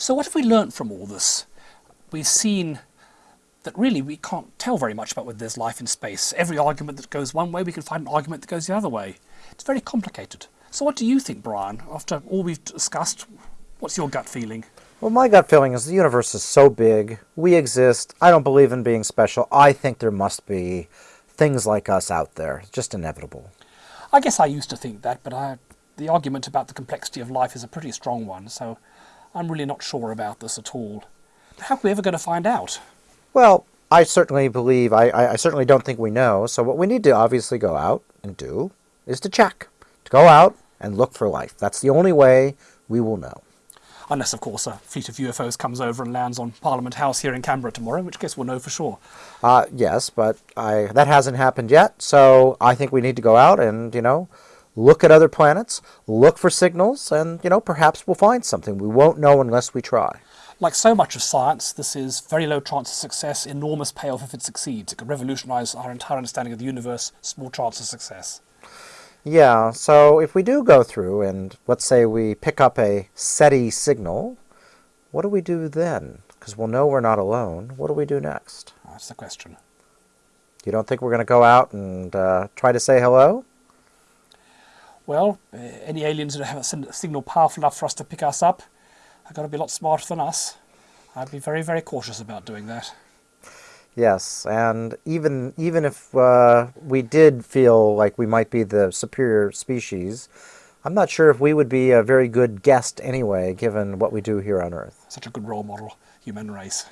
So what have we learnt from all this? We've seen that really we can't tell very much about whether there's life in space. Every argument that goes one way, we can find an argument that goes the other way. It's very complicated. So what do you think, Brian? After all we've discussed, what's your gut feeling? Well, my gut feeling is the universe is so big. We exist. I don't believe in being special. I think there must be things like us out there. It's just inevitable. I guess I used to think that, but I, the argument about the complexity of life is a pretty strong one, so I'm really not sure about this at all. How are we ever going to find out? Well, I certainly believe, I, I, I certainly don't think we know. So what we need to obviously go out and do is to check. To go out and look for life. That's the only way we will know. Unless, of course, a fleet of UFOs comes over and lands on Parliament House here in Canberra tomorrow, in which case we'll know for sure. Uh, yes, but I, that hasn't happened yet. So I think we need to go out and, you know, look at other planets, look for signals, and, you know, perhaps we'll find something. We won't know unless we try. Like so much of science, this is very low chance of success, enormous payoff if it succeeds. It could revolutionize our entire understanding of the universe, small chance of success. Yeah, so if we do go through and let's say we pick up a SETI signal, what do we do then? Because we'll know we're not alone. What do we do next? That's the question. You don't think we're going to go out and uh, try to say hello? Well, uh, any aliens that have a signal powerful enough for us to pick us up have got to be a lot smarter than us. I'd be very, very cautious about doing that. Yes, and even even if uh, we did feel like we might be the superior species, I'm not sure if we would be a very good guest anyway, given what we do here on Earth. Such a good role model, human race.